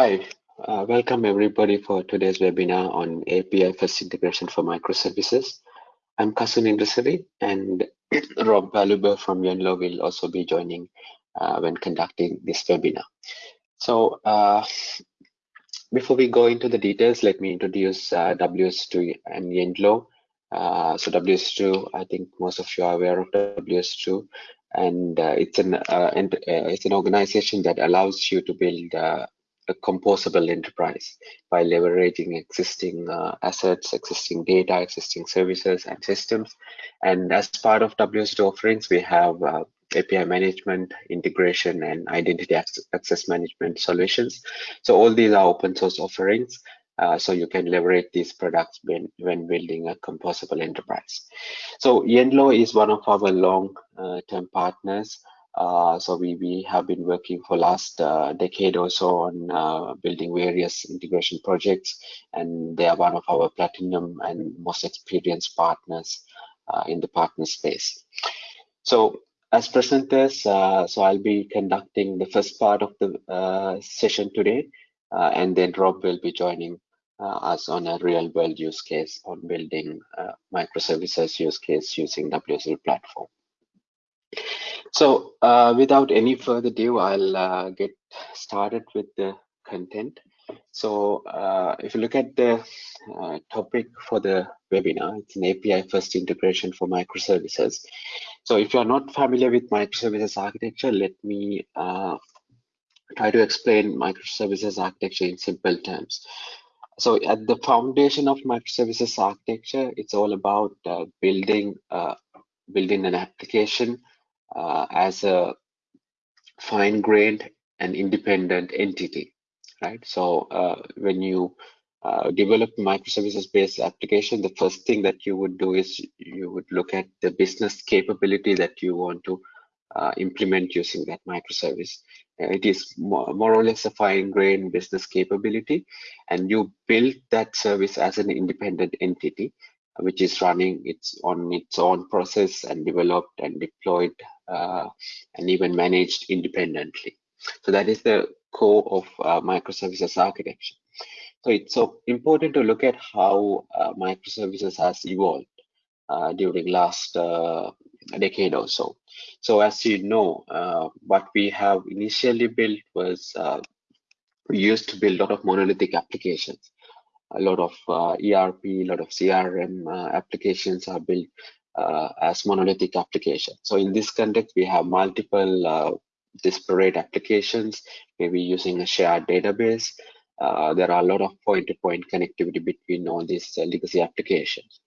Hi, uh, welcome everybody for today's webinar on API first integration for microservices. I'm Kasun Indrasiri and Rob Blaauboer from Yenlo will also be joining uh, when conducting this webinar. So uh, before we go into the details, let me introduce uh, WSO2 and Yenlo. Uh, so WSO2, I think most of you are aware of WSO2 and uh, it's an it's an organization that allows you to build a composable enterprise by leveraging existing uh, assets, existing data, existing services and systems. And as part of WSO2 offerings, we have uh, API management, integration, and identity access management solutions. So all these are open source offerings. Uh, so you can leverage these products when, when building a composable enterprise. So Yenlo is one of our long-term uh, partners. Uh, so we, we have been working for last uh, decade or so on uh, building various integration projects and they are one of our platinum and most experienced partners uh, in the partner space. So as presenters, uh, so I'll be conducting the first part of the session today and then Rob will be joining us on a real world use case on building microservices use case using WSL platform. So uh, without any further ado, I'll uh, get started with the content. So uh, if you look at the uh, topic for the webinar, it's an API first integration for microservices. So if you're not familiar with microservices architecture, let me uh, try to explain microservices architecture in simple terms. So at the foundation of microservices architecture, it's all about uh, building building an application uh, as a fine-grained and independent entity, right? So uh, when you uh, develop microservices-based application, the first thing that you would do is you would look at the business capability that you want to uh, implement using that microservice. Uh, it is more, more, or less a fine-grained business capability, and you build that service as an independent entity, which is running its on its own process and developed and deployed uh, and even managed independently. So that is the core of uh, microservices architecture. So it's so important to look at how uh, microservices has evolved uh, during last uh, decade or so. So as you know, uh, what we have initially built was we used to build a lot of monolithic applications. A lot of ERP, a lot of CRM applications are built uh, as monolithic application. So in this context, we have multiple uh, disparate applications, maybe using a shared database. Uh, there are a lot of point-to-point -point connectivity between all these uh, legacy applications.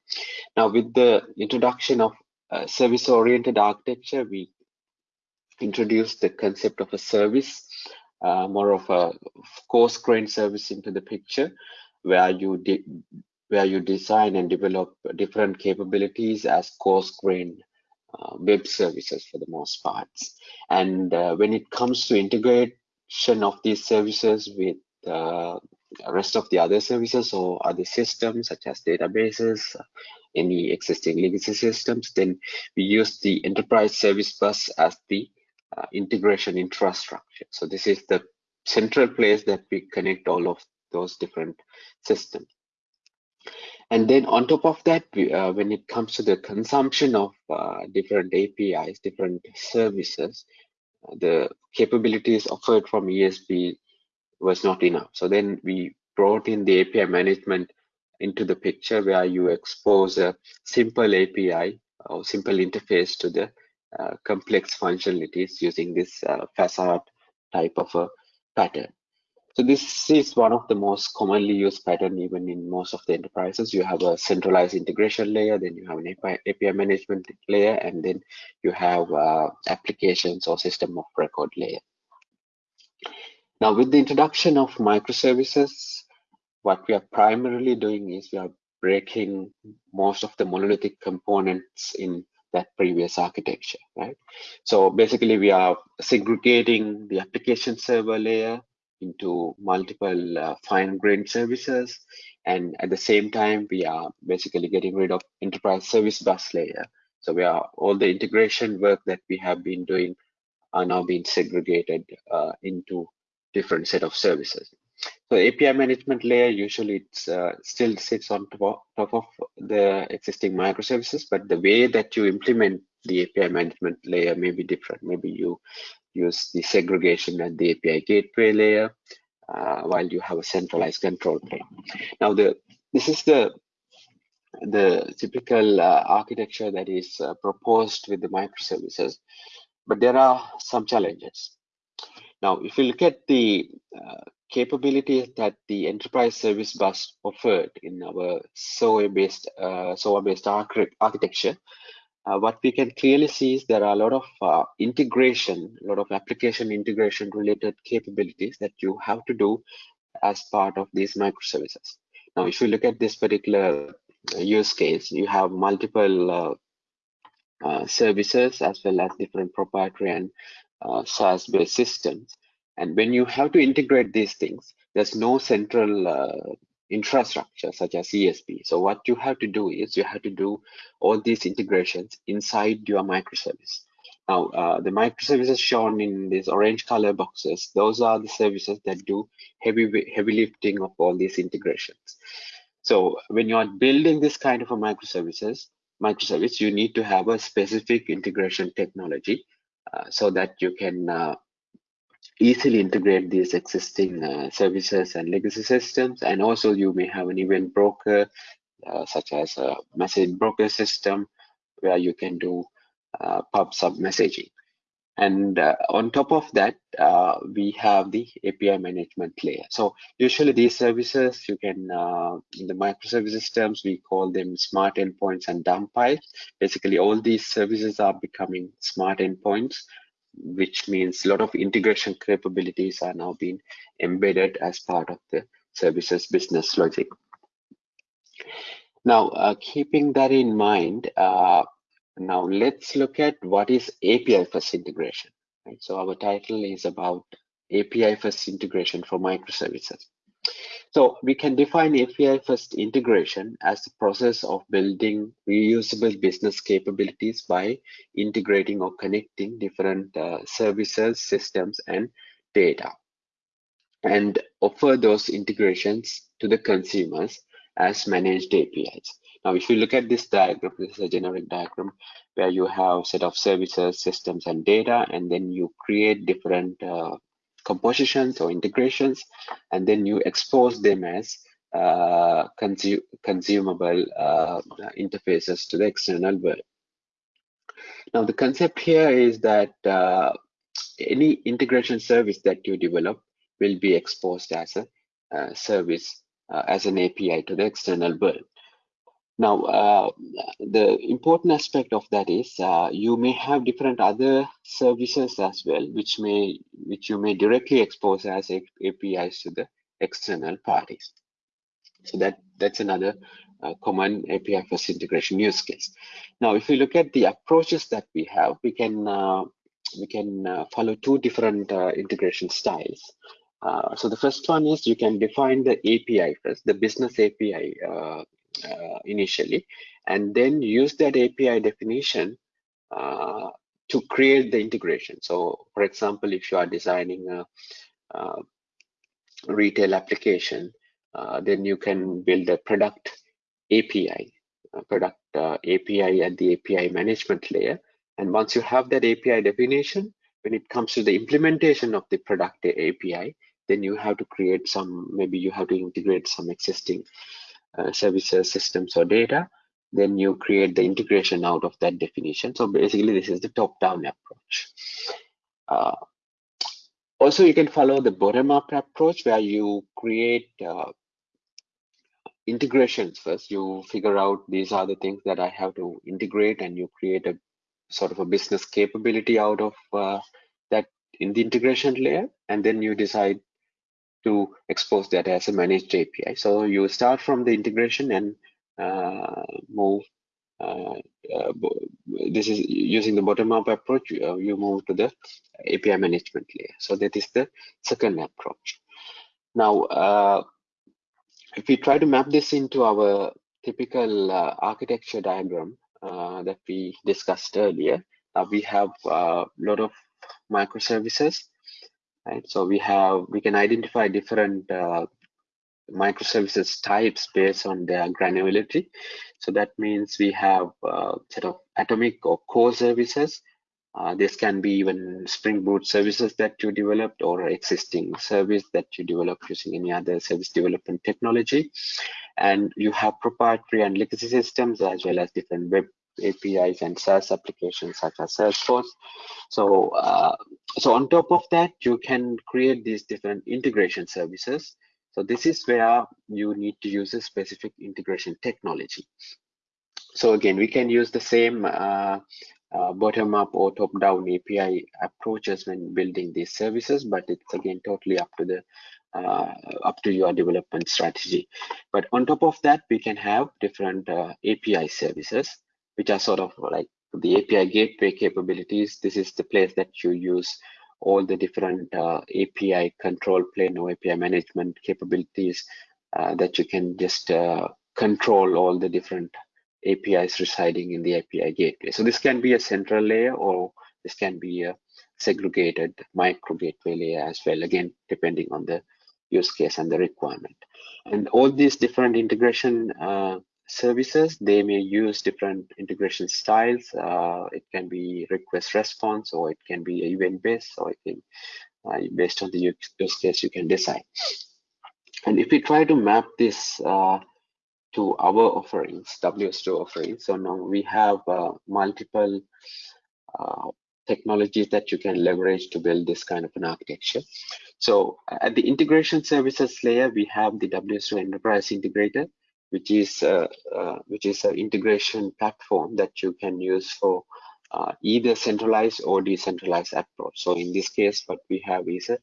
Now, with the introduction of uh, service-oriented architecture, we introduced the concept of a service, uh, more of a coarse-grained service into the picture, where you where you design and develop different capabilities as coarse-grained uh, web services for the most parts. And uh, when it comes to integration of these services with the rest of the other services or other systems such as databases, any existing legacy systems, then we use the enterprise service bus as the uh, integration infrastructure. So this is the central place that we connect all of those different systems. And then on top of that, uh, when it comes to the consumption of uh, different APIs, different services, the capabilities offered from ESB was not enough. So then we brought in the API management into the picture where you expose a simple API or simple interface to the uh, complex functionalities using this uh, facade type of a pattern. So this is one of the most commonly used pattern even in most of the enterprises. You have a centralized integration layer, then you have an API, API management layer, and then you have uh, applications or system of record layer. Now with the introduction of microservices, what we are primarily doing is we are breaking most of the monolithic components in that previous architecture, right? So basically we are segregating the application server layer into multiple uh, fine-grained services. And at the same time, we are basically getting rid of enterprise service bus layer. So we are all the integration work that we have been doing are now being segregated uh, into different set of services. So API management layer usually it's uh, still sits on top, top of the existing microservices, but the way that you implement the API management layer may be different. Maybe you use the segregation at the API gateway layer, uh, while you have a centralized control plane. Now, the this is the the typical uh, architecture that is uh, proposed with the microservices, but there are some challenges. Now, if you look at the uh, capabilities that the enterprise service bus offered in our SOA-based uh, SOA-based architecture, uh, what we can clearly see is there are a lot of uh, integration, a lot of application integration related capabilities that you have to do as part of these microservices. Now, if you look at this particular uh, use case, you have multiple uh, uh, services as well as different proprietary and SaaS-based systems. And when you have to integrate these things, there's no central infrastructure such as ESB. So what you have to do is you have to do all these integrations inside your microservice. Now, uh, the microservices shown in these orange color boxes, those are the services that do heavy, heavy lifting of all these integrations. So when you are building this kind of a microservices, microservice, you need to have a specific integration technology uh, so that you can uh, easily integrate these existing uh, services and legacy systems. And also you may have an event broker, uh, such as a message broker system, where you can do uh, pub sub messaging. And uh, on top of that, uh, we have the API management layer. So usually these services, you can, uh, in the microservices terms, we call them smart endpoints and dumb pipes. Basically, all these services are becoming smart endpoints which means a lot of integration capabilities are now being embedded as part of the services business logic. Now, uh, keeping that in mind, uh, now let's look at what is API first integration. Right? So our title is about API first integration for microservices. So we can define API first integration as the process of building reusable business capabilities by integrating or connecting different uh, services, systems, and data and offer those integrations to the consumers as managed APIs. Now, if you look at this diagram, this is a generic diagram where you have a set of services, systems, and data, and then you create different uh, compositions or integrations, and then you expose them as uh, consu consumable uh, interfaces to the external world. Now, the concept here is that uh, any integration service that you develop will be exposed as a uh, service, uh, as an API to the external world. Now, uh, the important aspect of that is uh, you may have different other services as well, which may which you may directly expose as APIs to the external parties. So that that's another uh, common API first integration use case. Now, if we look at the approaches that we have, we can uh, we can uh, follow two different uh, integration styles. so the first one is you can define the API first, the business API uh, initially, and then use that API definition uh, to create the integration. So, for example, if you are designing a, a retail application, uh, then you can build a product API, a product uh, API at the API management layer. And once you have that API definition, when it comes to the implementation of the product API, then you have to create some, maybe you have to integrate some existing services, systems, or data, then you create the integration out of that definition. So basically, this is the top-down approach. Uh, also, you can follow the bottom-up approach where you create uh, integrations first. You figure out these are the things that I have to integrate, and you create a sort of a business capability out of uh, that in the integration layer, and then you decide to expose that as a managed API. So you start from the integration and uh, move. Uh, uh, this is using the bottom-up approach. Uh, you move to the API management layer. So that is the second approach. Now, uh, if we try to map this into our typical uh, architecture diagram that we discussed earlier, we have a lot of microservices right? So we have we can identify different uh, microservices types based on their granularity. So that means we have a uh, set of atomic or core services. Uh, this can be even Spring Boot services that you developed or existing service that you developed using any other service development technology. And you have proprietary and legacy systems as well as different web APIs and SaaS applications such as Salesforce. So, uh, so on top of that, you can create these different integration services. So this is where you need to use a specific integration technology. So again, we can use the same uh, uh, bottom-up or top-down API approaches when building these services, but it's again totally up to the uh, up to your development strategy. But on top of that, we can have different uh, API services which are sort of like the API gateway capabilities. This is the place that you use all the different uh, API control plane or API management capabilities uh, that you can just uh, control all the different APIs residing in the API gateway. So this can be a central layer or this can be a segregated micro gateway layer as well, again, depending on the use case and the requirement. And all these different integration uh, services, they may use different integration styles. Uh, it can be request response, or it can be event based, or it can, uh, based on the use case, you can decide. And if we try to map this uh, to our offerings, WSO offerings, so now we have uh, multiple uh, technologies that you can leverage to build this kind of an architecture. So at the integration services layer, we have the WSO Enterprise Integrator, which is uh, uh, which is an integration platform that you can use for uh, either centralized or decentralized approach. So in this case, what we have is a,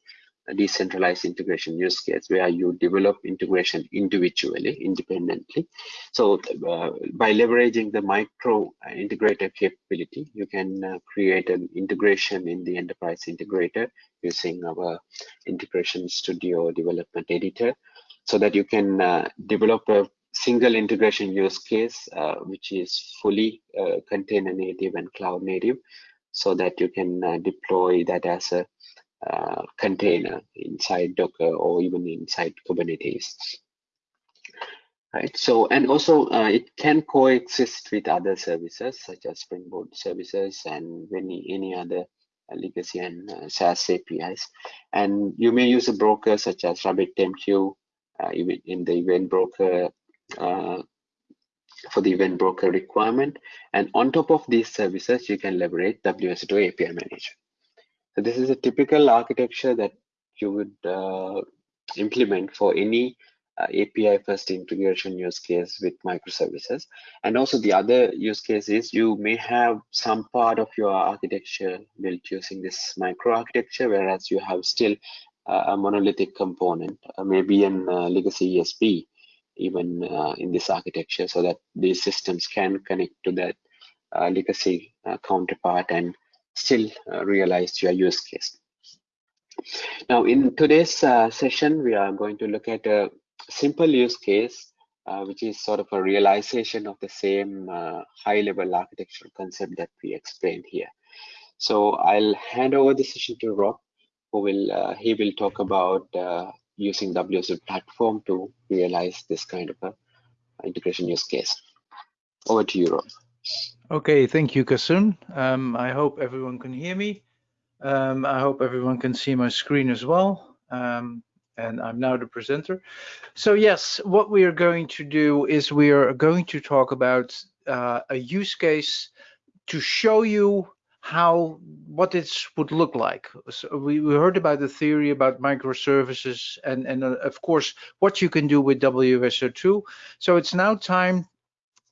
a decentralized integration use case where you develop integration individually, independently. So uh, by leveraging the micro integrator capability, you can uh, create an integration in the enterprise integrator using our integration studio development editor so that you can uh, develop a single integration use case, uh, which is fully uh, container native and cloud native, so that you can uh, deploy that as a uh, container inside Docker or even inside Kubernetes. Right. So, and also uh, it can coexist with other services such as Spring Boot services and any any other legacy and uh, SaaS APIs. And you may use a broker such as RabbitMQ, even in the event broker uh, for the event broker requirement. And on top of these services, you can leverage WSO2 API Manager. So this is a typical architecture that you would uh, implement for any uh, API first integration use case with microservices. And also the other use case is you may have some part of your architecture built using this micro architecture, whereas you have still uh, a monolithic component, uh, maybe an uh, legacy ESB even uh, in this architecture so that these systems can connect to that uh, legacy uh, counterpart and still uh, realize your use case. Now, in today's uh, session, we are going to look at a simple use case, uh, which is sort of a realization of the same high-level architectural concept that we explained here. So I'll hand over the session to Rob, who will he will talk about using WSO platform to realize this kind of a integration use case. Over to you, Rob. Okay, thank you, Kasun. Um, I hope everyone can hear me. Um, I hope everyone can see my screen as well. Um, and I'm now the presenter. So yes, what we are going to do is we are going to talk about uh, a use case to show you how what this would look like. So we, we heard about the theory about microservices and and uh, of course what you can do with WSO2. So it's now time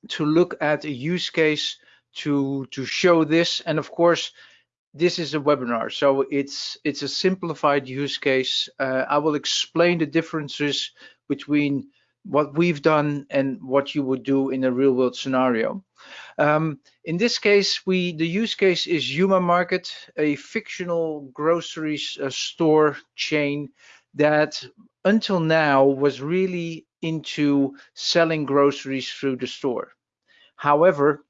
to look at a use case to to show this and of course this is a webinar so it's it's a simplified use case uh, i will explain the differences between what we've done and what you would do in a real world scenario um, in this case, we the use case is Yuma Market, a fictional grocery uh, store chain that until now was really into selling groceries through the store. However,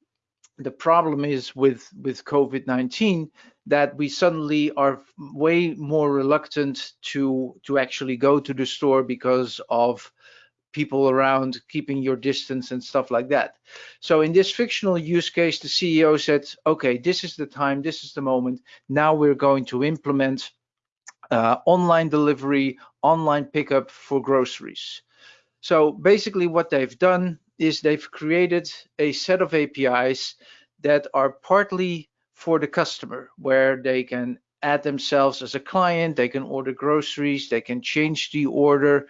the problem is with with COVID-19 that we suddenly are way more reluctant to to actually go to the store because of people around keeping your distance and stuff like that. So in this fictional use case, the CEO said, okay, this is the time, this is the moment. Now we're going to implement uh, online delivery, online pickup for groceries. So basically what they've done is they've created a set of APIs that are partly for the customer, where they can add themselves as a client, they can order groceries, they can change the order,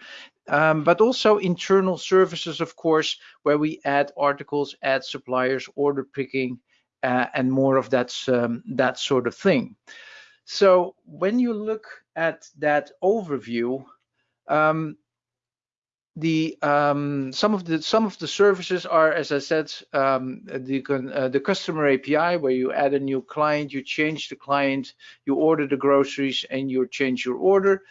um, but also internal services, of course, where we add articles, add suppliers, order picking, uh, and more of that, um, that sort of thing. So when you look at that overview, um, the um, some of the some of the services are, as I said, um, the uh, the customer API where you add a new client, you change the client, you order the groceries, and you change your order.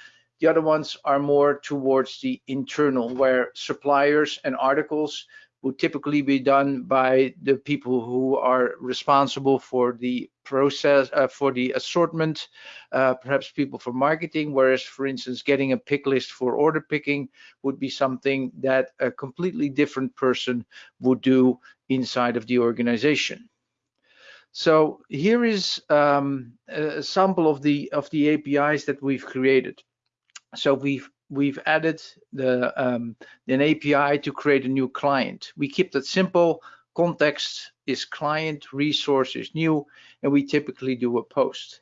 The other ones are more towards the internal, where suppliers and articles would typically be done by the people who are responsible for the process, uh, for the assortment, uh, perhaps people for marketing, whereas, for instance, getting a pick list for order picking would be something that a completely different person would do inside of the organization. So here is um, a sample of the of the APIs that we've created. So we've we've added the um, an API to create a new client. We keep that simple. Context is client, resource is new, and we typically do a post.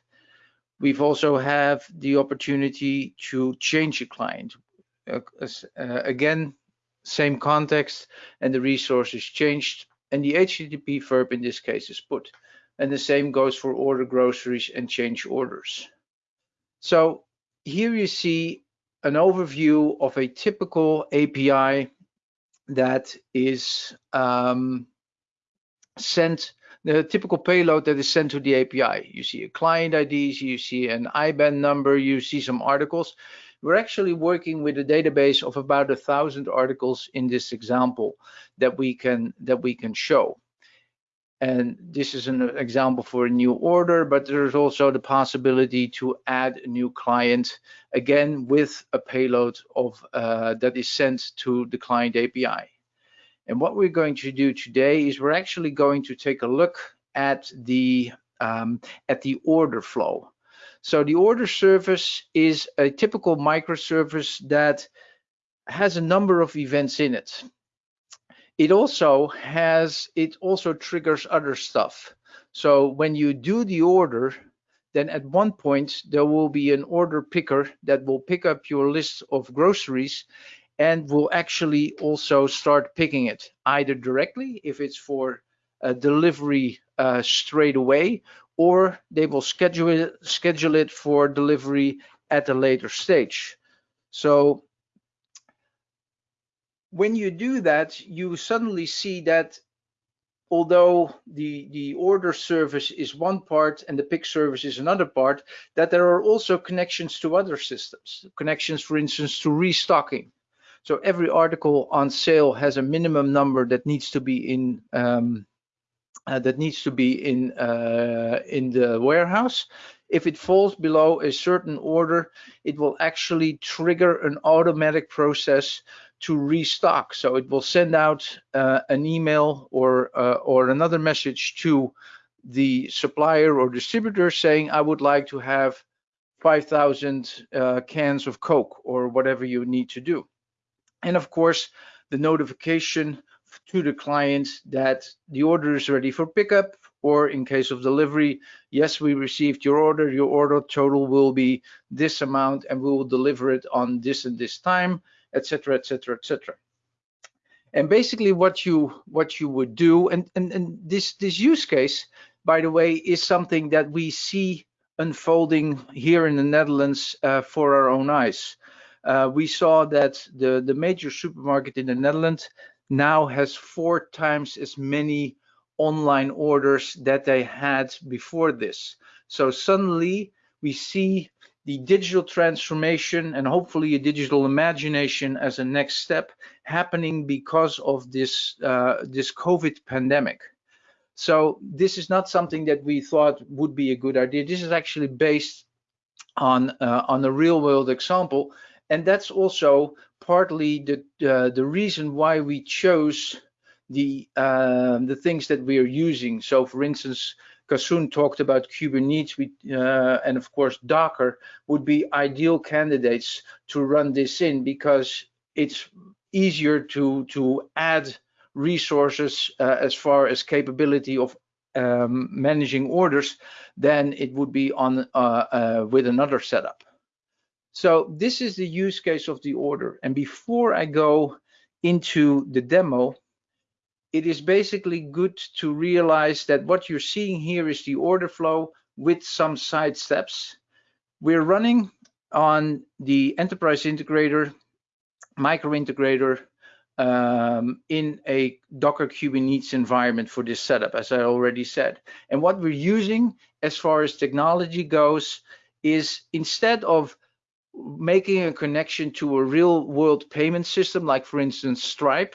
We've also have the opportunity to change a client. Uh, uh, again, same context, and the resource is changed, and the HTTP verb in this case is put. And the same goes for order groceries and change orders. So here you see an overview of a typical API that is um, sent, the typical payload that is sent to the API. You see a client ID, you see an IBAN number, you see some articles. We're actually working with a database of about a thousand articles in this example that we can that we can show. And this is an example for a new order, but there's also the possibility to add a new client, again, with a payload of uh, that is sent to the client API. And what we're going to do today is we're actually going to take a look at the um, at the order flow. So the order service is a typical microservice that has a number of events in it it also has it also triggers other stuff. So when you do the order then at one point there will be an order picker that will pick up your list of groceries and will actually also start picking it either directly if it's for delivery uh, straight away or they will schedule it schedule it for delivery at a later stage. So when you do that, you suddenly see that although the, the order service is one part and the pick service is another part, that there are also connections to other systems, connections, for instance, to restocking. So every article on sale has a minimum number that needs to be in um, uh, that needs to be in uh, in the warehouse. If it falls below a certain order, it will actually trigger an automatic process to restock. So it will send out uh, an email or uh, or another message to the supplier or distributor saying, I would like to have 5,000 uh, cans of Coke or whatever you need to do. And of course, the notification to the client that the order is ready for pickup or in case of delivery, yes, we received your order. Your order total will be this amount and we will deliver it on this and this time etc., etc., etc. And basically, what you what you would do, and, and and this this use case, by the way, is something that we see unfolding here in the Netherlands uh, for our own eyes. Uh, we saw that the the major supermarket in the Netherlands now has four times as many online orders that they had before this. So suddenly we see the digital transformation and hopefully a digital imagination as a next step happening because of this uh, this COVID pandemic. So this is not something that we thought would be a good idea. This is actually based on uh, on a real world example, and that's also partly the uh, the reason why we chose the um, the things that we are using. So, for instance, Kasun talked about Kubernetes, uh, and of course Docker would be ideal candidates to run this in because it's easier to to add resources uh, as far as capability of um, managing orders than it would be on uh, uh, with another setup. So this is the use case of the order. And before I go into the demo, it is basically good to realize that what you're seeing here is the order flow with some side steps. We're running on the enterprise integrator, micro integrator um, in a Docker Kubernetes environment for this setup, as I already said. And what we're using as far as technology goes is instead of making a connection to a real world payment system, like for instance, Stripe,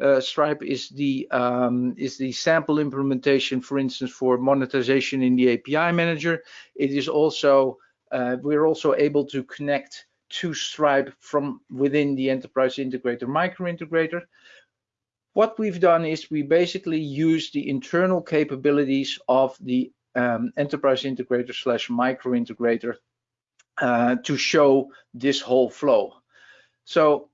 uh, Stripe is the um, is the sample implementation, for instance, for monetization in the API manager. It is also uh, we're also able to connect to Stripe from within the enterprise integrator micro integrator. What we've done is we basically use the internal capabilities of the um, enterprise integrator slash micro integrator uh, to show this whole flow. So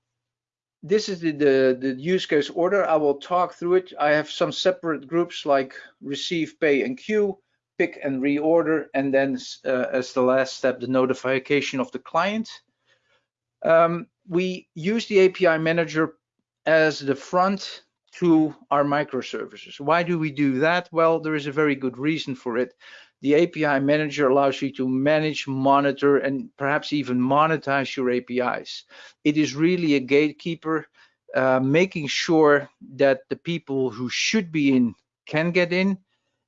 this is the, the, the, use case order. I will talk through it. I have some separate groups like receive, pay, and queue, pick and reorder, and then uh, as the last step, the notification of the client. Um, we use the API manager as the front to our microservices. Why do we do that? Well, there is a very good reason for it the API manager allows you to manage, monitor, and perhaps even monetize your APIs. It is really a gatekeeper, uh, making sure that the people who should be in can get in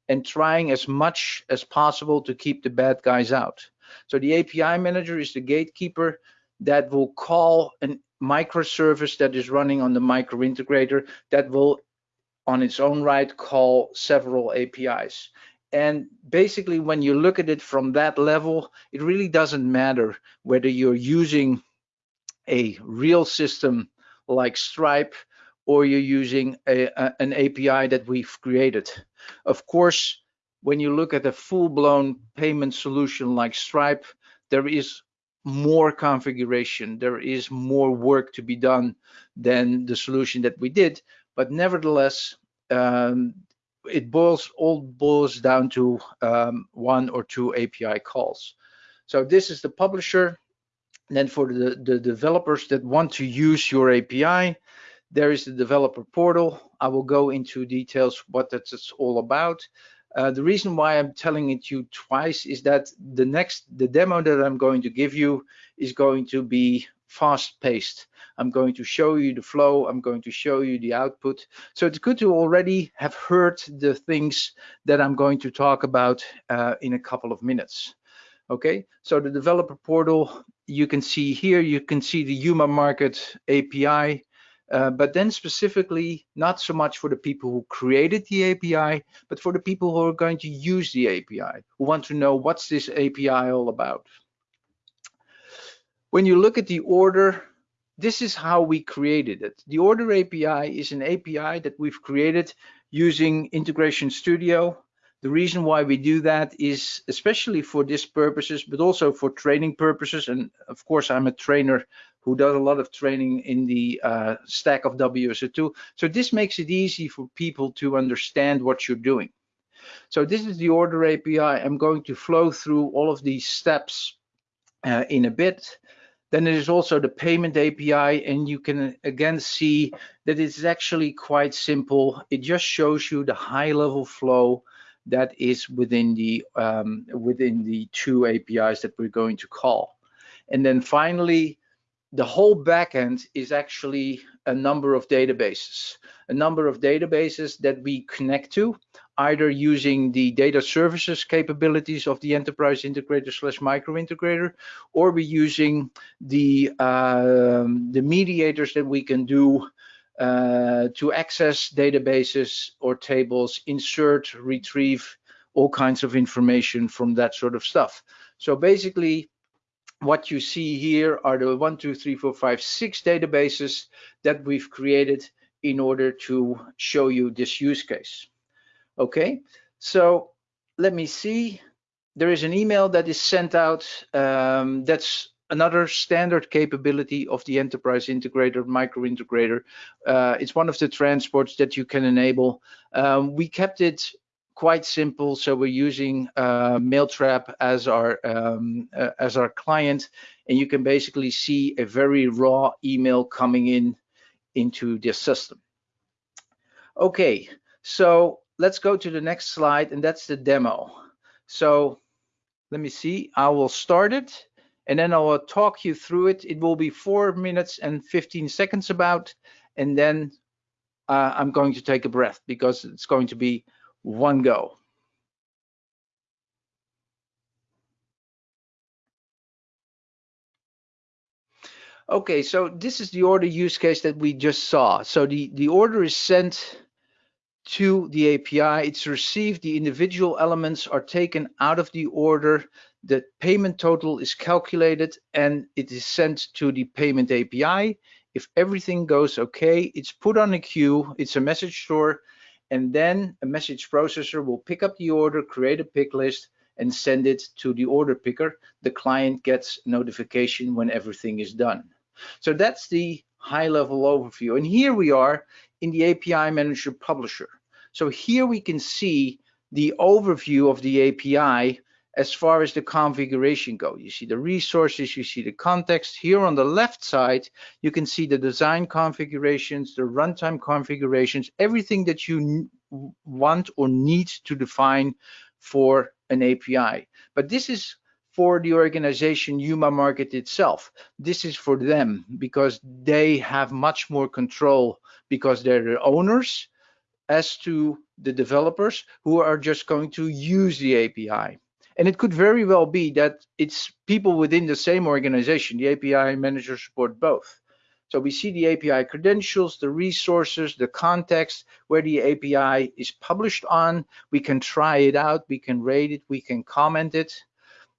and trying as much as possible to keep the bad guys out. So the API manager is the gatekeeper that will call a microservice that is running on the micro integrator that will on its own right call several APIs. And basically, when you look at it from that level, it really doesn't matter whether you're using a real system like Stripe or you're using a, a, an API that we've created. Of course, when you look at a full-blown payment solution like Stripe, there is more configuration, there is more work to be done than the solution that we did. But nevertheless, um, it boils all boils down to um, one or two API calls. So this is the publisher. And then for the, the developers that want to use your API, there is the developer portal. I will go into details what that's all about. Uh, the reason why I'm telling it you twice is that the next, the demo that I'm going to give you is going to be fast paced. I'm going to show you the flow. I'm going to show you the output. So it's good to already have heard the things that I'm going to talk about uh, in a couple of minutes. Okay, so the developer portal, you can see here, you can see the Yuma Market API, uh, but then specifically, not so much for the people who created the API, but for the people who are going to use the API, who want to know what's this API all about. When you look at the order, this is how we created it. The order API is an API that we've created using Integration Studio. The reason why we do that is especially for this purposes, but also for training purposes. And of course, I'm a trainer who does a lot of training in the uh, stack of WSO2. So this makes it easy for people to understand what you're doing. So this is the order API. I'm going to flow through all of these steps uh, in a bit. Then there is also the payment API, and you can again see that it's actually quite simple. It just shows you the high level flow that is within the um, within the two APIs that we're going to call. And then finally, the whole backend is actually a number of databases, a number of databases that we connect to, either using the data services capabilities of the enterprise integrator slash micro integrator, or we're using the um, the mediators that we can do uh, to access databases or tables, insert, retrieve all kinds of information from that sort of stuff. So basically, what you see here are the one, two, three, four, five, six databases that we've created in order to show you this use case. Okay, so let me see. There is an email that is sent out. Um, that's another standard capability of the enterprise integrator, micro integrator. Uh, it's one of the transports that you can enable. Um, we kept it quite simple, so we're using uh, Mailtrap as our um, uh, as our client, and you can basically see a very raw email coming in into the system. Okay, so let's go to the next slide, and that's the demo. So let me see, I will start it and then I will talk you through it. It will be four minutes and 15 seconds about, and then uh, I'm going to take a breath because it's going to be one go. Okay, so this is the order use case that we just saw. So the, the order is sent to the API, it's received, the individual elements are taken out of the order, the payment total is calculated, and it is sent to the payment API. If everything goes okay, it's put on a queue, it's a message store, and then a message processor will pick up the order, create a pick list, and send it to the order picker. The client gets notification when everything is done. So that's the high level overview. And here we are in the API Manager Publisher. So here we can see the overview of the API as far as the configuration go. You see the resources, you see the context. Here on the left side, you can see the design configurations, the runtime configurations, everything that you want or need to define for an API. But this is for the organization Yuma Market itself. This is for them because they have much more control because they're the owners as to the developers who are just going to use the API. And it could very well be that it's people within the same organization. The API manager support both. So we see the API credentials, the resources, the context where the API is published on. We can try it out, we can rate it, we can comment it.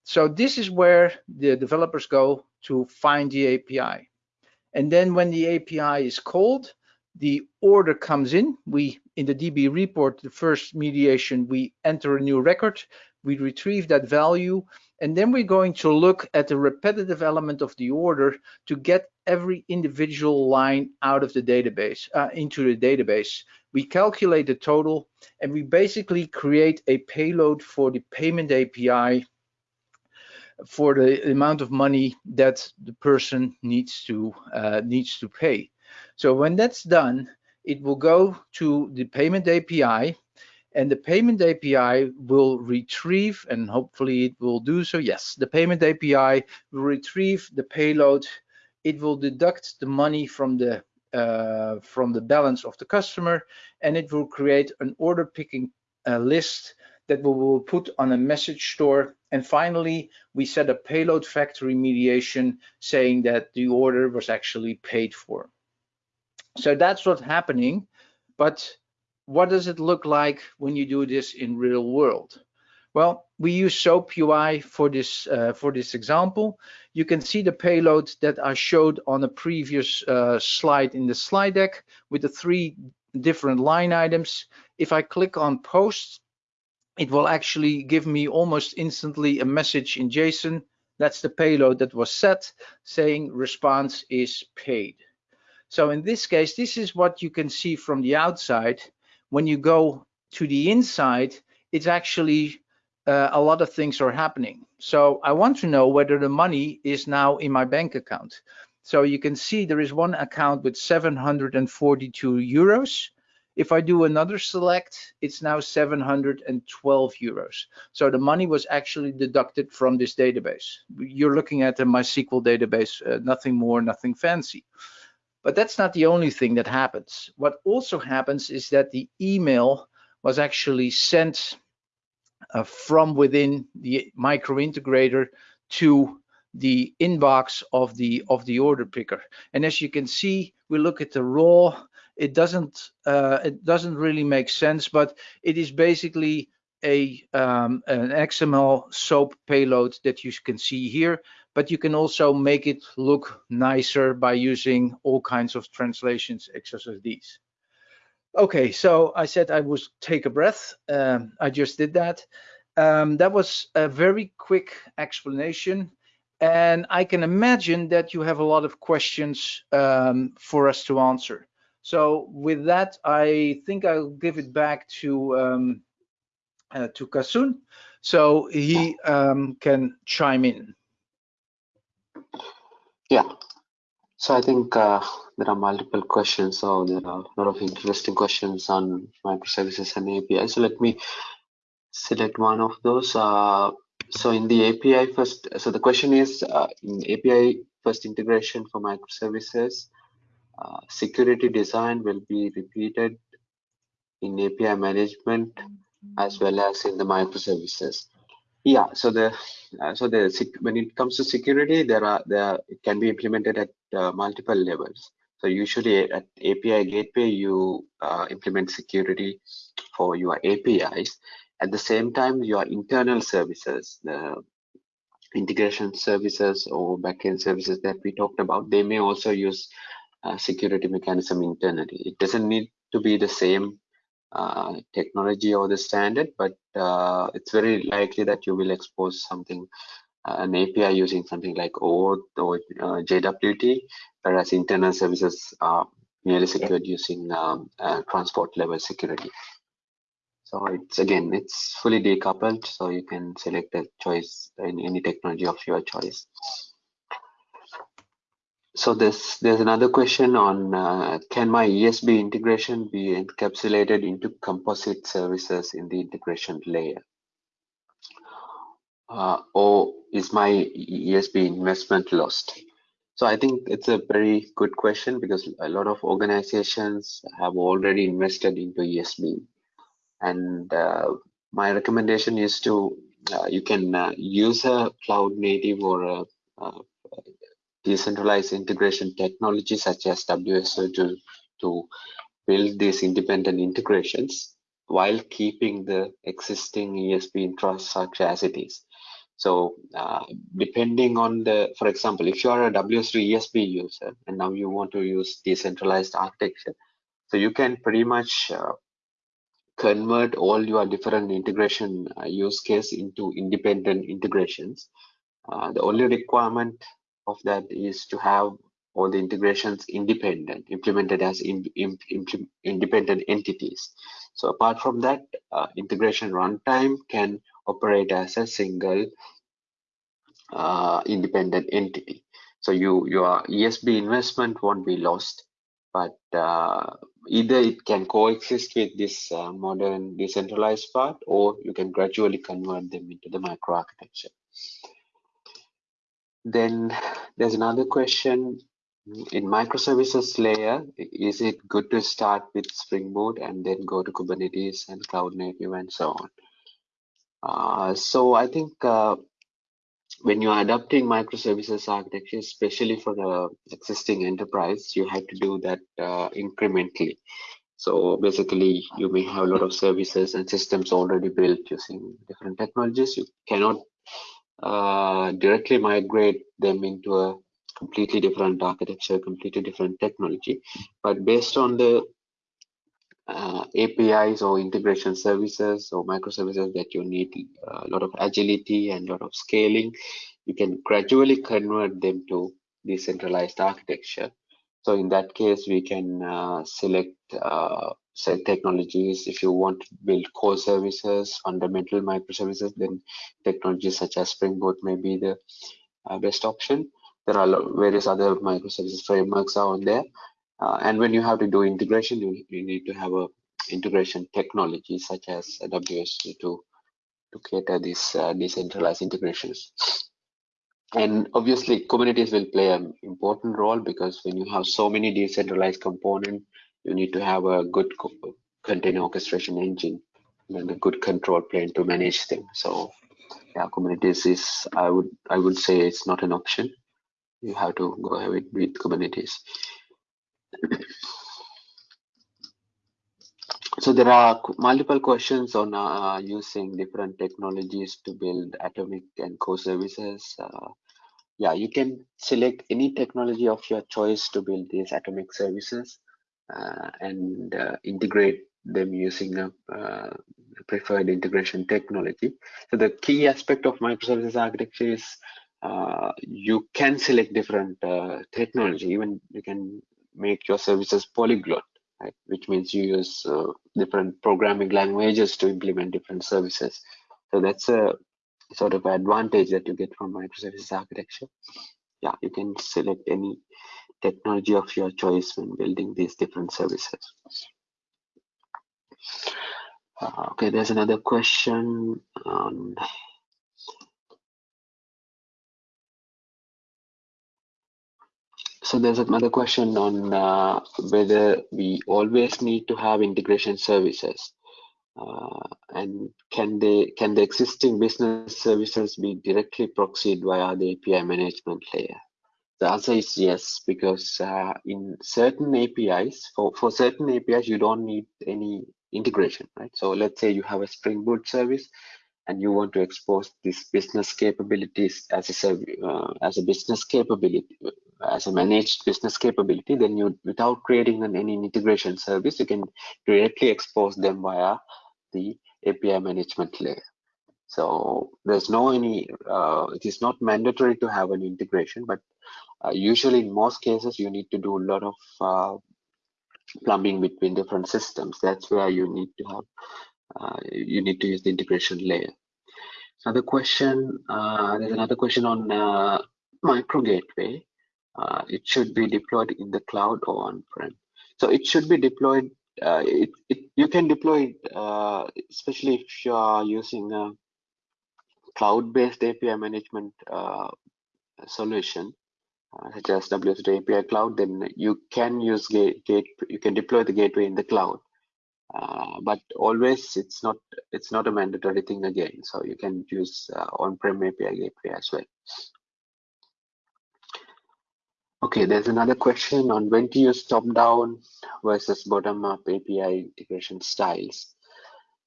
So this is where the developers go to find the API. And then when the API is called, the order comes in. We, in the DB report, the first mediation, we enter a new record, we retrieve that value, and then we're going to look at the repetitive element of the order to get every individual line out of the database, uh, into the database. We calculate the total, and we basically create a payload for the payment API for the amount of money that the person needs to uh, needs to pay. So when that's done, it will go to the payment API and the payment API will retrieve, and hopefully it will do so. Yes, the payment API will retrieve the payload. It will deduct the money from the uh, from the balance of the customer, and it will create an order picking uh, list that we will put on a message store. And finally, we set a payload factory mediation saying that the order was actually paid for. So that's what's happening. But what does it look like when you do this in real world? Well, we use SOAP UI for this uh, for this example. You can see the payload that I showed on a previous uh, slide in the slide deck with the three different line items. If I click on post, it will actually give me almost instantly a message in JSON. That's the payload that was set saying response is paid. So in this case, this is what you can see from the outside. When you go to the inside, it's actually uh, a lot of things are happening. So I want to know whether the money is now in my bank account. So you can see there is one account with 742 euros. If I do another select, it's now 712 euros. So the money was actually deducted from this database. You're looking at a MySQL database, uh, nothing more, nothing fancy. But that's not the only thing that happens. What also happens is that the email was actually sent uh, from within the micro integrator to the inbox of the of the order picker. And as you can see, we look at the raw it doesn't uh, it doesn't really make sense, but it is basically a um, an XML SOAP payload that you can see here, but you can also make it look nicer by using all kinds of translations XSSDs. Okay, so I said I would take a breath. Um, I just did that. Um, that was a very quick explanation. And I can imagine that you have a lot of questions um, for us to answer. So with that, I think I'll give it back to um, uh, to Kasun, so he um, can chime in. Yeah. So I think uh, there are multiple questions. So there are a lot of interesting questions on microservices and API. So let me select one of those. Uh, so in the API first, so the question is uh, in API first integration for microservices, uh, security design will be repeated in API management as well as in the microservices. Yeah, so the uh, so the when it comes to security, there are there it can be implemented at uh, multiple levels. So usually at API gateway, you uh, implement security for your APIs. At the same time, your internal services, the integration services or backend services that we talked about, they may also use uh, security mechanism internally. It doesn't need to be the same uh, technology or the standard, but uh, it's very likely that you will expose something, uh, an API using something like OAuth or uh, JWT, whereas internal services are merely secured using um, transport level security. So it's again, it's fully decoupled, so you can select a choice in any technology of your choice. So there's there's another question on uh, can my ESB integration be encapsulated into composite services in the integration layer? Uh, or is my ESB investment lost? So I think it's a very good question because a lot of organizations have already invested into ESB. And uh, my recommendation is to, uh, you can uh, use a cloud native or a, a decentralized integration technology such as WSO2, to build these independent integrations while keeping the existing ESB infrastructure as it is. So uh, depending on the, for example, if you are a WSO2 ESB user and now you want to use decentralized architecture, so you can pretty much uh, convert all your different integration uh, use case into independent integrations. Uh, the only requirement of that is to have all the integrations independent, implemented as in, in, in, independent entities. So apart from that, uh, integration runtime can operate as a single uh, independent entity. So you your ESB investment won't be lost, but uh, either it can coexist with this uh, modern decentralized part, or you can gradually convert them into the microarchitecture. Then there's another question in microservices layer, is it good to start with Spring Boot and then go to Kubernetes and Cloud Native and so on? Uh, so I think uh, when you're adopting microservices architecture, especially for the existing enterprise, you have to do that uh, incrementally. So basically, you may have a lot of services and systems already built using different technologies. You cannot uh, directly migrate them into a completely different architecture, completely different technology. But based on the uh, APIs or integration services or microservices that you need uh, a lot of agility and a lot of scaling, you can gradually convert them to decentralized architecture. So in that case, we can uh, select uh, technologies. If you want to build core services, fundamental microservices, then technologies such as Spring Boot may be the uh, best option. There are various other microservices frameworks out there. Uh, and when you have to do integration, you, you need to have a integration technology such as WSO2 to cater these uh, decentralized integrations. And obviously, Kubernetes will play an important role because when you have so many decentralized components, you need to have a good container orchestration engine and a good control plane to manage things. So yeah, Kubernetes is I would I would say it's not an option. You have to go ahead with, with Kubernetes. so there are multiple questions on uh, using different technologies to build atomic and core services. Uh, yeah, you can select any technology of your choice to build these atomic services and uh, integrate them using a uh, preferred integration technology. So the key aspect of microservices architecture is uh, you can select different uh, technology, even you can make your services polyglot, right? which means you use uh, different programming languages to implement different services. So that's a sort of advantage that you get from microservices architecture. Yeah, you can select any technology of your choice when building these different services. Uh, okay, there's another question on so there's another question on uh, whether we always need to have integration services uh, and can they can the existing business services be directly proxied via the API management layer? The answer is yes, because uh, in certain APIs, for, for certain APIs, you don't need any integration, right? So let's say you have a Spring Boot service and you want to expose this business capabilities as a uh, as a business capability as a managed business capability then you without creating an, any integration service you can directly expose them via the api management layer so there's no any uh, it is not mandatory to have an integration but uh, usually in most cases you need to do a lot of uh, plumbing between different systems that's where you need to have uh, you need to use the integration layer. Another question, uh, there's another question on uh, micro gateway. It should be deployed in the cloud or on-prem. So it should be deployed, it, it, you can deploy it, especially if you are using cloud-based API management solution, such as WSO2 API Cloud, then you can use gate, gate, you can deploy the gateway in the cloud. Uh, but always it's not it's not a mandatory thing again. So you can use uh, on-prem api gateway as well. Okay there's another question on when to use top-down versus bottom-up api integration styles.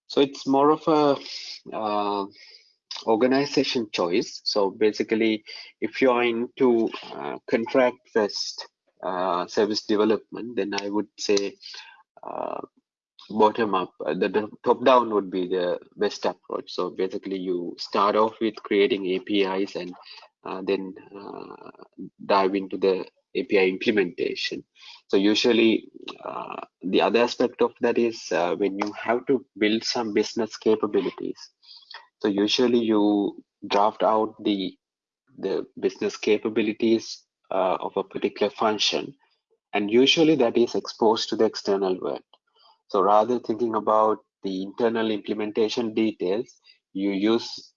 So it's more of a uh, organization choice. So basically if you're into uh, contract first uh, service development then i would say bottom up uh, the, the, top down would be the best approach. So basically you start off with creating apis and uh, then uh, dive into the api implementation. So usually uh, the other aspect of that is uh, when you have to build some business capabilities so usually you draft out the the business capabilities uh, of a particular function. And usually that is exposed to the external world. So rather thinking about the internal implementation details, you use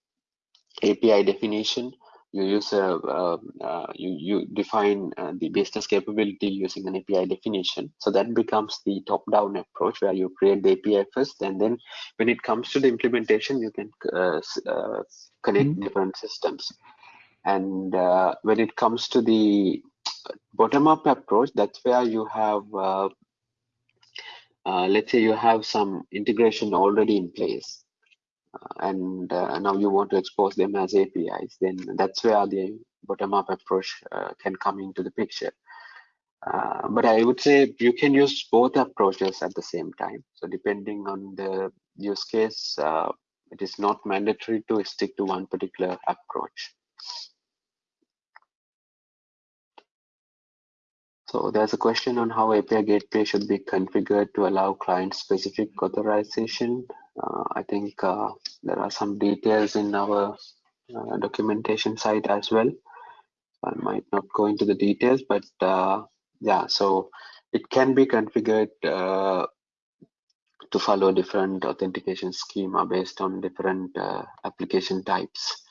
API definition, you use a, uh, uh, you, you define uh, the business capability using an API definition. So that becomes the top-down approach where you create the API first, and then when it comes to the implementation, you can uh, uh, connect mm -hmm. different systems. And uh, when it comes to the bottom-up approach, that's where you have uh, let's say you have some integration already in place and uh, now you want to expose them as APIs, then that's where the bottom-up approach uh, can come into the picture. Uh, but I would say you can use both approaches at the same time. So depending on the use case, uh, it is not mandatory to stick to one particular approach. So there's a question on how API Gateway should be configured to allow client-specific authorization. Uh, I think uh, there are some details in our uh, documentation site as well. I might not go into the details, but uh, yeah, so it can be configured uh, to follow different authentication schema based on different uh, application types.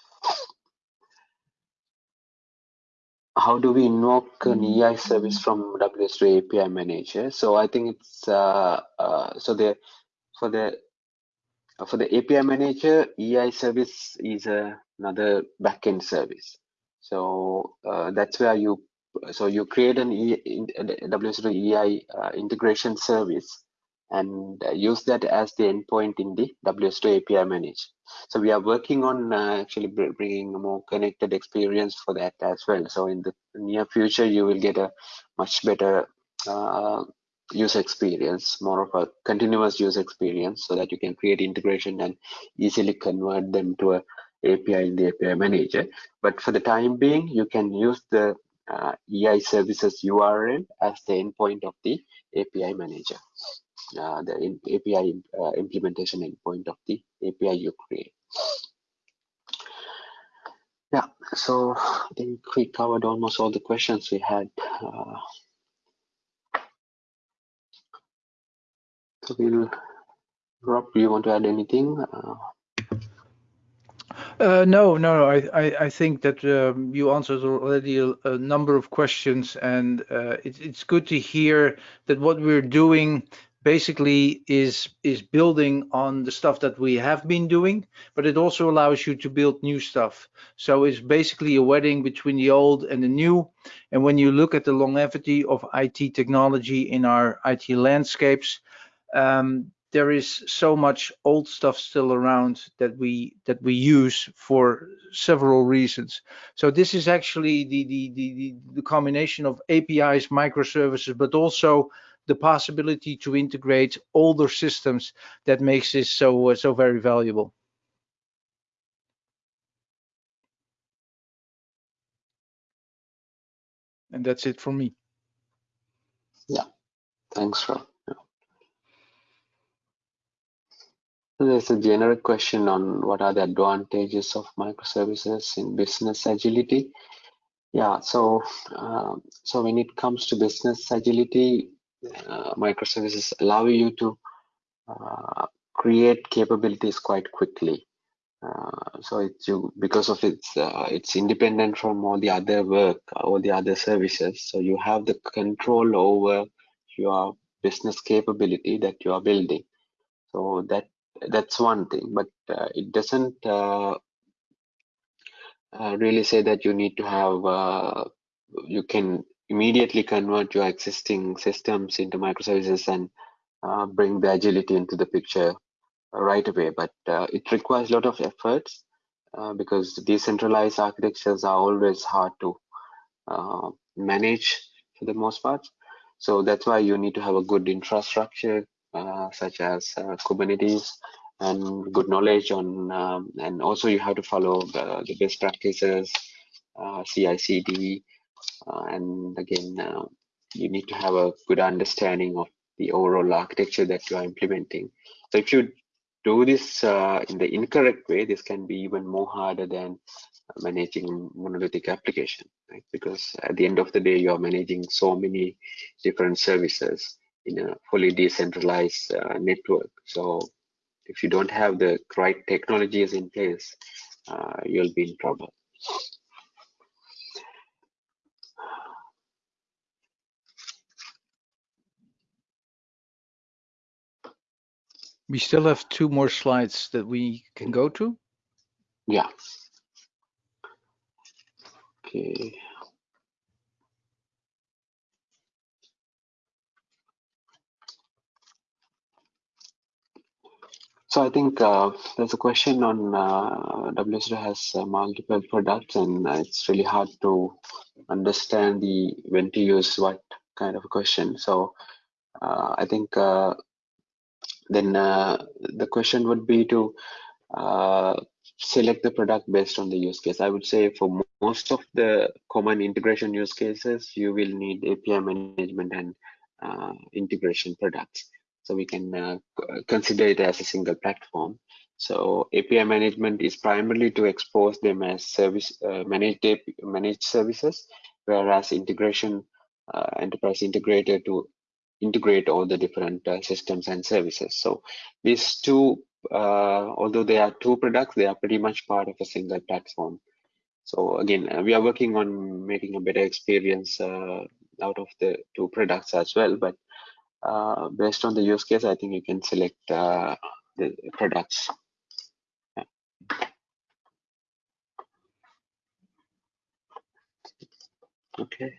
how do we invoke an mm-hmm. EI service from WSO2 API manager? So I think it's uh, uh, so the for the for the API manager, EI service is uh, another backend service. So uh, that's where you so you create an e, WSO2 EI uh, integration service and uh, use that as the endpoint in the WSO2 API manager. So we are working on uh, actually bringing a more connected experience for that as well. So in the near future, you will get a much better uh, user experience, more of a continuous user experience so that you can create integration and easily convert them to a API in the API manager. But for the time being, you can use the uh, EI services URL as the endpoint of the API manager, uh, the API uh, implementation endpoint of the API you create. Yeah, so I think we covered almost all the questions we had. We'll, Rob, do you want to add anything? Uh, uh, no, no, I, I, I think that um, you answered already a, a, number of questions, and uh, it, it's good to hear that what we're doing basically is is building on the stuff that we have been doing, but it also allows you to build new stuff. So it's basically a wedding between the old and the new. And when you look at the longevity of IT technology in our IT landscapes, um, there is so much old stuff still around that we that we use for several reasons. So this is actually the the the, the combination of APIs, microservices, but also the possibility to integrate older systems that makes this so uh, so very valuable. And that's it for me. Yeah, thanks, Rob. There's a generic question on what are the advantages of microservices in business agility. Yeah, so uh, so when it comes to business agility, uh, microservices allow you to uh, create capabilities quite quickly. Uh, so it's you because of its uh, it's independent from all the other work, all the other services. So you have the control over your business capability that you are building. So that that's one thing but uh, it doesn't uh, uh, really say that you need to have uh, you can immediately convert your existing systems into microservices and uh, bring the agility into the picture right away. But it requires a lot of efforts because decentralized architectures are always hard to manage for the most part. So that's why you need to have a good infrastructure such as uh, Kubernetes and good knowledge on, um, and also you have to follow the, the best practices, uh, CI/CD, and again, you need to have a good understanding of the overall architecture that you are implementing. So if you do this uh, in the incorrect way, this can be even more harder than managing monolithic application, right? Because at the end of the day, you are managing so many different services in a fully decentralized uh, network. So if you don't have the right technologies in place, uh, you'll be in trouble. We still have two more slides that we can go to. Yeah. Okay. So I think uh, there's a question on uh, WSO2 has uh, multiple products and it's really hard to understand the when to use what kind of a question. So uh, I think uh, then uh, the question would be to select the product based on the use case. I would say for most of the common integration use cases, you will need API management and integration products. So we can uh, consider it as a single platform. So API management is primarily to expose them as service uh, managed managed services, whereas integration uh, enterprise integrator to integrate all the different uh, systems and services. So these two, uh, although they are two products, they are pretty much part of a single platform. So again, uh, we are working on making a better experience out of the two products as well, but uh, based on the use case, I think you can select uh, the products. Yeah. Okay.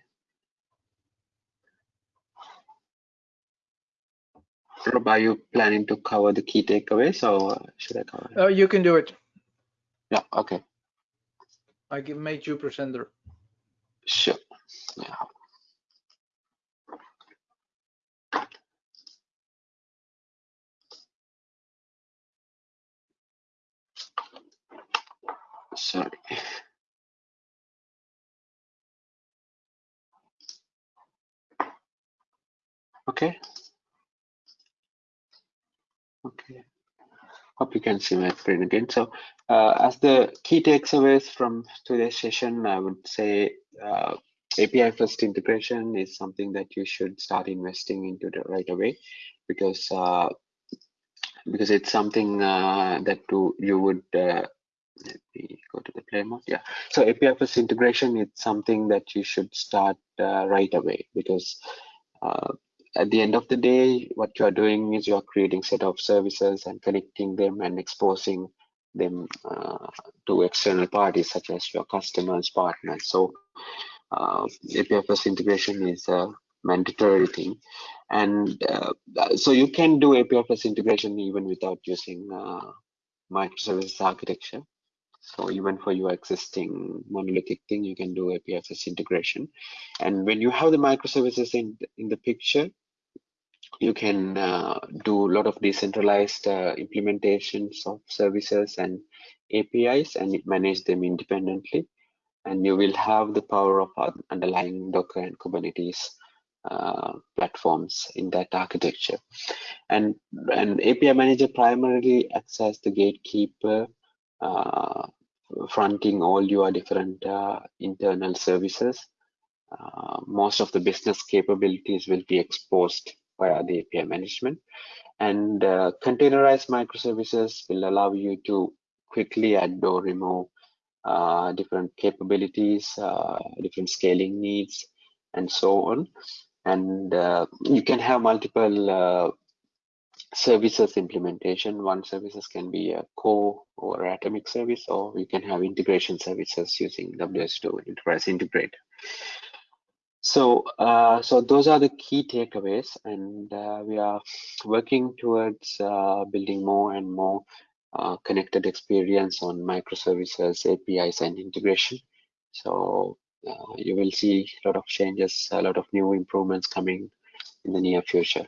Rob, are you planning to cover the key takeaways or should I cover it? Uh, you can do it. Yeah, okay, I can make you presenter. sure. Yeah. Sorry. Okay. Okay. Hope you can see my screen again. So uh, as the key takeaways from today's session, I would say uh, API first integration is something that you should start investing into right away because uh, because it's something uh, that to, you would uh, let me go to the play mode. Yeah. So API first integration is something that you should start uh, right away because uh, at the end of the day, what you are doing is you are creating set of services and connecting them and exposing them uh, to external parties such as your customers, partners. So uh, API first integration is a mandatory thing. And uh, so you can do API first integration even without using uh, microservices architecture. So even for your existing monolithic thing, you can do API integration. And when you have the microservices in, in the picture, you can uh, do a lot of decentralized uh, implementations of services and APIs and manage them independently. And you will have the power of underlying Docker and Kubernetes uh, platforms in that architecture. And an API manager primarily acts as the gatekeeper, uh, fronting all your different uh, internal services. Uh, most of the business capabilities will be exposed via the API management. And uh, containerized microservices will allow you to quickly add or remove uh, different capabilities, uh, different scaling needs, and so on. And uh, you can have multiple services implementation. One services can be a core or atomic service, or you can have integration services using WSO2 Enterprise Integrator. So, uh, so those are the key takeaways, and uh, we are working towards uh, building more and more uh, connected experience on microservices, APIs, and integration. So uh, you will see a lot of changes, a lot of new improvements coming in the near future.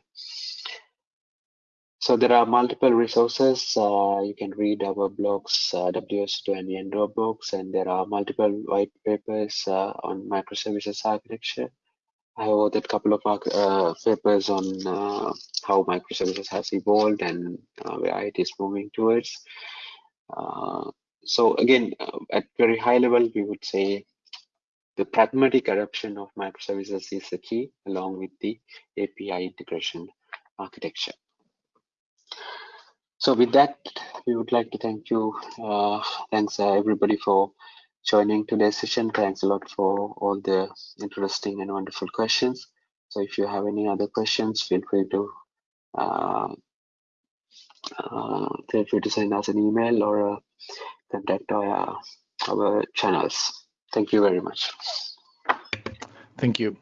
So there are multiple resources. Uh, you can read our blogs, uh, WSO2 and Yendo books, and there are multiple white papers uh, on microservices architecture. I have authored a couple of uh, papers on uh, how microservices has evolved and uh, where it is moving towards. So again, at very high level, we would say the pragmatic adoption of microservices is the key, along with the API integration architecture. So with that, we would like to thank you. Uh, thanks uh, everybody for joining today's session. Thanks a lot for all the interesting and wonderful questions. So if you have any other questions, feel free to uh, uh, feel free to send us an email or uh, contact our, our channels. Thank you very much. Thank you.